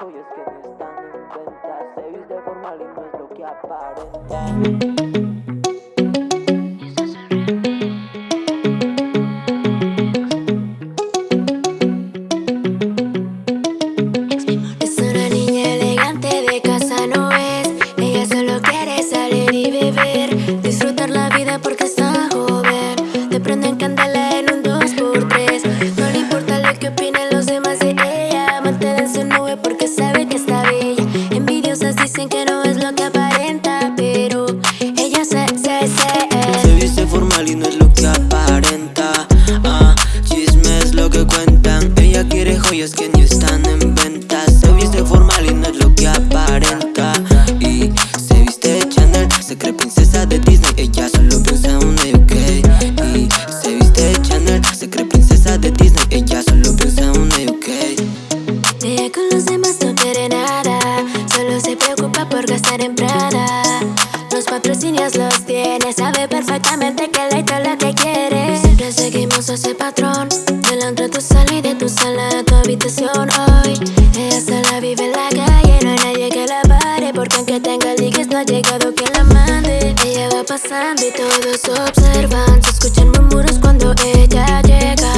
joyas que no están en venta Se viste formal y no es lo que aparenta preocupa por gastar en Prada. Los patrocinios los tiene Sabe perfectamente que le todo lo que quiere. Siempre seguimos ese patrón Delante de tu sala y de tu sala a tu habitación. Hoy ella sola vive en la calle No hay nadie que la pare Porque aunque tenga ligues no ha llegado quien la mande. Ella va pasando y todos observan Se escuchan murmuros cuando ella llega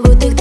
повинна бути.